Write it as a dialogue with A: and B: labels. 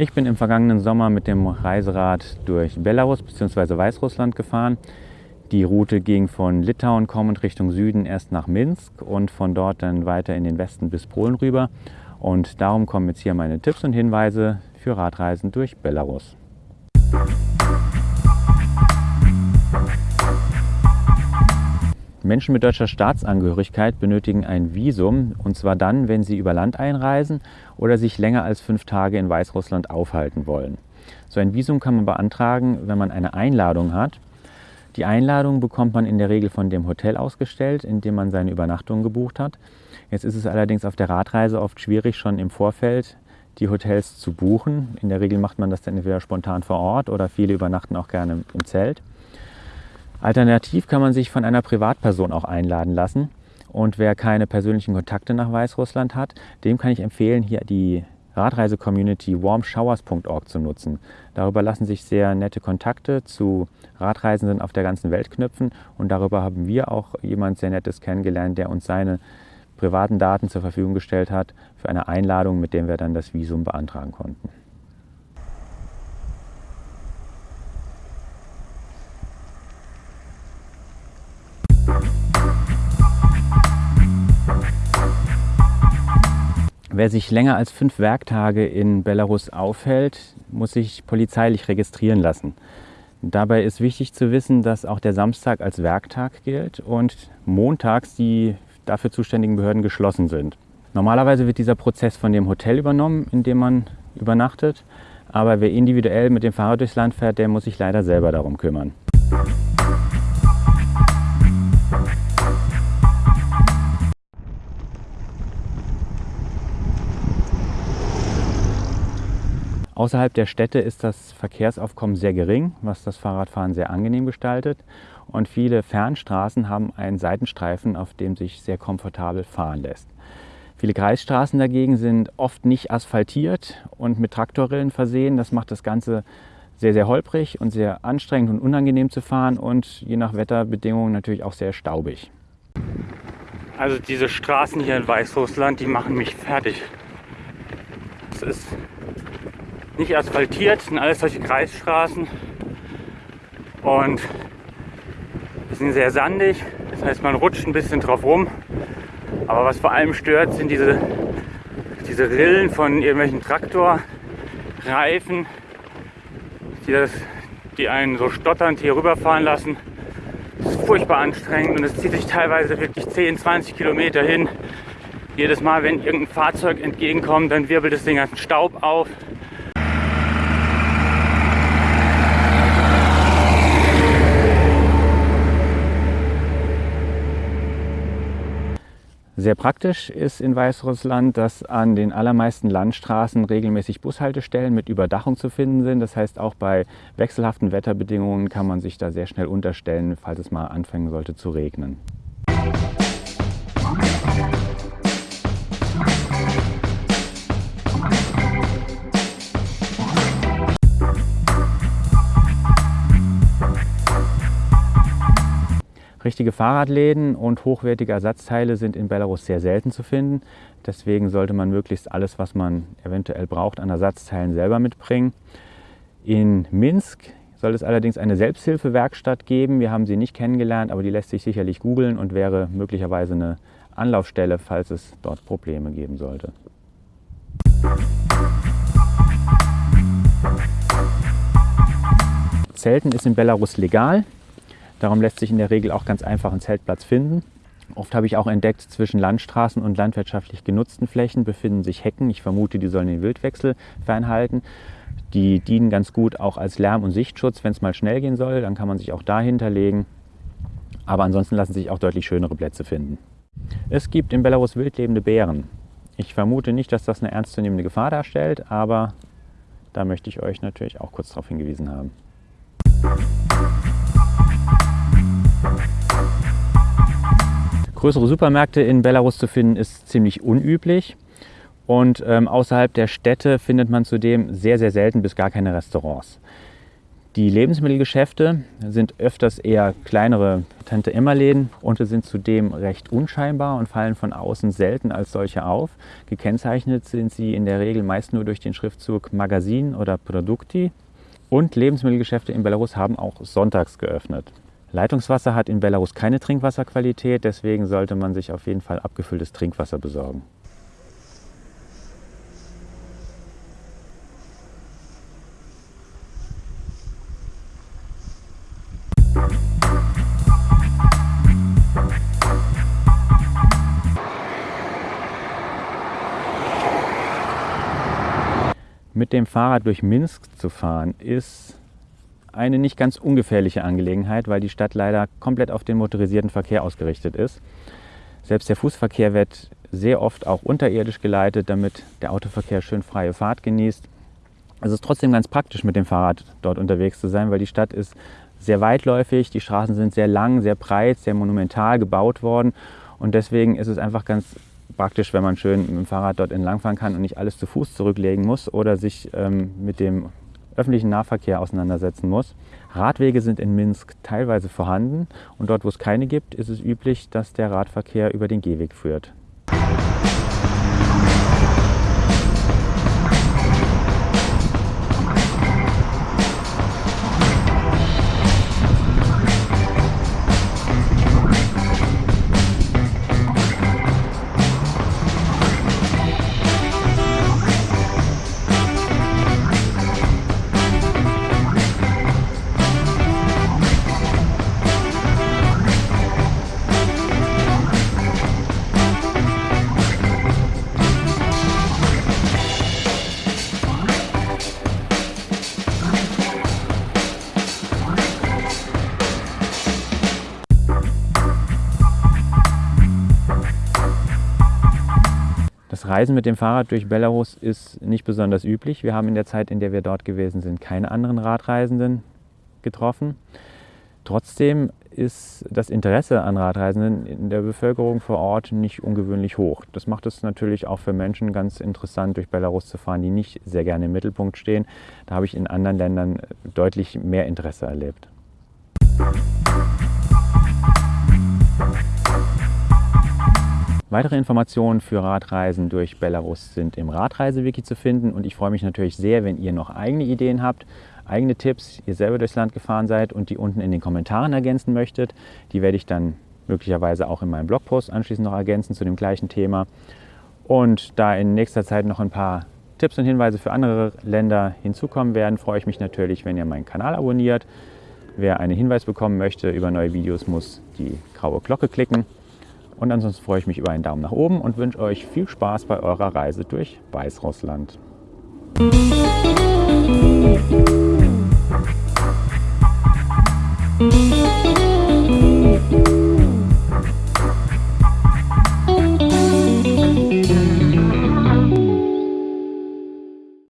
A: Ich bin im vergangenen Sommer mit dem Reiserad durch Belarus bzw. Weißrussland gefahren. Die Route ging von Litauen kommend Richtung Süden erst nach Minsk und von dort dann weiter in den Westen bis Polen rüber. Und darum kommen jetzt hier meine Tipps und Hinweise für Radreisen durch Belarus. Menschen mit deutscher Staatsangehörigkeit benötigen ein Visum und zwar dann, wenn sie über Land einreisen oder sich länger als fünf Tage in Weißrussland aufhalten wollen. So ein Visum kann man beantragen, wenn man eine Einladung hat. Die Einladung bekommt man in der Regel von dem Hotel ausgestellt, in dem man seine Übernachtung gebucht hat. Jetzt ist es allerdings auf der Radreise oft schwierig, schon im Vorfeld die Hotels zu buchen. In der Regel macht man das dann entweder spontan vor Ort oder viele übernachten auch gerne im Zelt. Alternativ kann man sich von einer Privatperson auch einladen lassen. Und wer keine persönlichen Kontakte nach Weißrussland hat, dem kann ich empfehlen, hier die Radreise-Community warmshowers.org zu nutzen. Darüber lassen sich sehr nette Kontakte zu Radreisenden auf der ganzen Welt knüpfen und darüber haben wir auch jemand sehr Nettes kennengelernt, der uns seine privaten Daten zur Verfügung gestellt hat für eine Einladung, mit der wir dann das Visum beantragen konnten. Wer sich länger als fünf Werktage in Belarus aufhält, muss sich polizeilich registrieren lassen. Dabei ist wichtig zu wissen, dass auch der Samstag als Werktag gilt und montags die dafür zuständigen Behörden geschlossen sind. Normalerweise wird dieser Prozess von dem Hotel übernommen, in dem man übernachtet, aber wer individuell mit dem Fahrrad durchs Land fährt, der muss sich leider selber darum kümmern. Außerhalb der Städte ist das Verkehrsaufkommen sehr gering, was das Fahrradfahren sehr angenehm gestaltet. Und viele Fernstraßen haben einen Seitenstreifen, auf dem sich sehr komfortabel fahren lässt. Viele Kreisstraßen dagegen sind oft nicht asphaltiert und mit Traktorrillen versehen. Das macht das Ganze sehr, sehr holprig und sehr anstrengend und unangenehm zu fahren und je nach Wetterbedingungen natürlich auch sehr staubig.
B: Also diese Straßen hier in Weißrussland, die machen mich fertig. Es ist nicht asphaltiert, sind alles solche Kreisstraßen und sind sehr sandig. Das heißt, man rutscht ein bisschen drauf rum. Aber was vor allem stört, sind diese, diese Rillen von irgendwelchen Traktorreifen, die, das, die einen so stotternd hier rüberfahren lassen. Das ist furchtbar anstrengend und es zieht sich teilweise wirklich 10, 20 Kilometer hin. Jedes Mal, wenn irgendein Fahrzeug entgegenkommt, dann wirbelt es den ganzen Staub auf.
A: Sehr praktisch ist in Weißrussland, dass an den allermeisten Landstraßen regelmäßig Bushaltestellen mit Überdachung zu finden sind. Das heißt, auch bei wechselhaften Wetterbedingungen kann man sich da sehr schnell unterstellen, falls es mal anfangen sollte zu regnen. Richtige Fahrradläden und hochwertige Ersatzteile sind in Belarus sehr selten zu finden. Deswegen sollte man möglichst alles, was man eventuell braucht, an Ersatzteilen selber mitbringen. In Minsk soll es allerdings eine Selbsthilfewerkstatt geben. Wir haben sie nicht kennengelernt, aber die lässt sich sicherlich googeln und wäre möglicherweise eine Anlaufstelle, falls es dort Probleme geben sollte. Zelten ist in Belarus legal. Darum lässt sich in der Regel auch ganz einfach ein Zeltplatz finden. Oft habe ich auch entdeckt, zwischen Landstraßen und landwirtschaftlich genutzten Flächen befinden sich Hecken. Ich vermute, die sollen den Wildwechsel fernhalten. Die dienen ganz gut auch als Lärm- und Sichtschutz, wenn es mal schnell gehen soll. Dann kann man sich auch dahinter legen. Aber ansonsten lassen sich auch deutlich schönere Plätze finden. Es gibt in Belarus wildlebende Bären. Ich vermute nicht, dass das eine ernstzunehmende Gefahr darstellt, aber da möchte ich euch natürlich auch kurz darauf hingewiesen haben. Größere Supermärkte in Belarus zu finden ist ziemlich unüblich und ähm, außerhalb der Städte findet man zudem sehr, sehr selten bis gar keine Restaurants. Die Lebensmittelgeschäfte sind öfters eher kleinere Tante-Emma-Läden und sind zudem recht unscheinbar und fallen von außen selten als solche auf. Gekennzeichnet sind sie in der Regel meist nur durch den Schriftzug Magazin oder Produkti. Und Lebensmittelgeschäfte in Belarus haben auch sonntags geöffnet. Leitungswasser hat in Belarus keine Trinkwasserqualität, deswegen sollte man sich auf jeden Fall abgefülltes Trinkwasser besorgen. Mit dem Fahrrad durch Minsk zu fahren ist eine nicht ganz ungefährliche Angelegenheit, weil die Stadt leider komplett auf den motorisierten Verkehr ausgerichtet ist. Selbst der Fußverkehr wird sehr oft auch unterirdisch geleitet, damit der Autoverkehr schön freie Fahrt genießt. Es ist trotzdem ganz praktisch, mit dem Fahrrad dort unterwegs zu sein, weil die Stadt ist sehr weitläufig, die Straßen sind sehr lang, sehr breit, sehr monumental gebaut worden und deswegen ist es einfach ganz praktisch, wenn man schön mit dem Fahrrad dort entlangfahren kann und nicht alles zu Fuß zurücklegen muss oder sich ähm, mit dem öffentlichen Nahverkehr auseinandersetzen muss. Radwege sind in Minsk teilweise vorhanden und dort, wo es keine gibt, ist es üblich, dass der Radverkehr über den Gehweg führt. Reisen mit dem Fahrrad durch Belarus ist nicht besonders üblich. Wir haben in der Zeit, in der wir dort gewesen sind, keine anderen Radreisenden getroffen. Trotzdem ist das Interesse an Radreisenden in der Bevölkerung vor Ort nicht ungewöhnlich hoch. Das macht es natürlich auch für Menschen ganz interessant, durch Belarus zu fahren, die nicht sehr gerne im Mittelpunkt stehen. Da habe ich in anderen Ländern deutlich mehr Interesse erlebt. Weitere Informationen für Radreisen durch Belarus sind im Radreisewiki zu finden und ich freue mich natürlich sehr, wenn ihr noch eigene Ideen habt, eigene Tipps, ihr selber durchs Land gefahren seid und die unten in den Kommentaren ergänzen möchtet. Die werde ich dann möglicherweise auch in meinem Blogpost anschließend noch ergänzen zu dem gleichen Thema. Und da in nächster Zeit noch ein paar Tipps und Hinweise für andere Länder hinzukommen werden, freue ich mich natürlich, wenn ihr meinen Kanal abonniert. Wer einen Hinweis bekommen möchte über neue Videos, muss die graue Glocke klicken. Und ansonsten freue ich mich über einen Daumen nach oben und wünsche euch viel Spaß bei eurer Reise durch Weißrussland. Musik